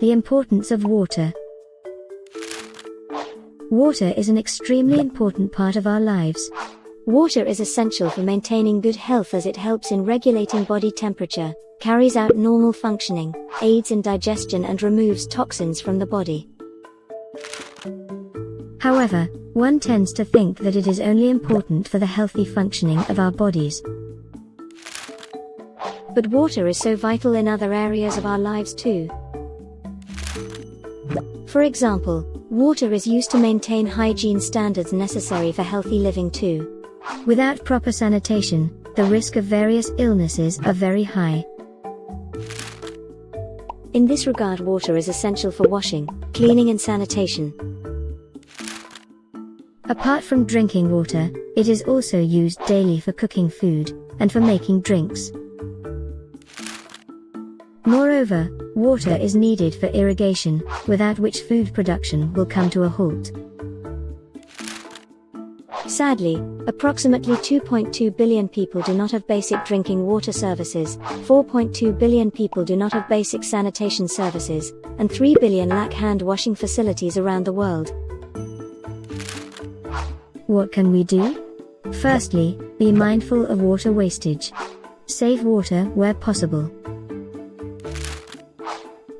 The importance of water. Water is an extremely important part of our lives. Water is essential for maintaining good health as it helps in regulating body temperature, carries out normal functioning, aids in digestion and removes toxins from the body. However, one tends to think that it is only important for the healthy functioning of our bodies. But water is so vital in other areas of our lives too. For example, water is used to maintain hygiene standards necessary for healthy living too. Without proper sanitation, the risk of various illnesses are very high. In this regard water is essential for washing, cleaning and sanitation. Apart from drinking water, it is also used daily for cooking food, and for making drinks. Moreover, water is needed for irrigation, without which food production will come to a halt. Sadly, approximately 2.2 billion people do not have basic drinking water services, 4.2 billion people do not have basic sanitation services, and 3 billion lack hand washing facilities around the world. What can we do? Firstly, be mindful of water wastage. Save water where possible.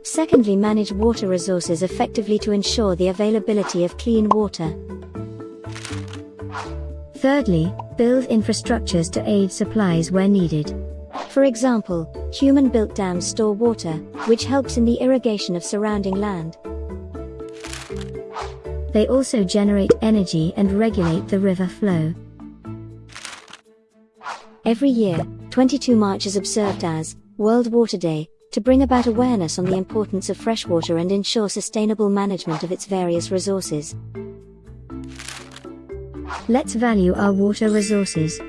Secondly, manage water resources effectively to ensure the availability of clean water. Thirdly, build infrastructures to aid supplies where needed. For example, human built dams store water, which helps in the irrigation of surrounding land. They also generate energy and regulate the river flow. Every year, 22 March is observed as World Water Day, to bring about awareness on the importance of freshwater and ensure sustainable management of its various resources. Let's value our water resources.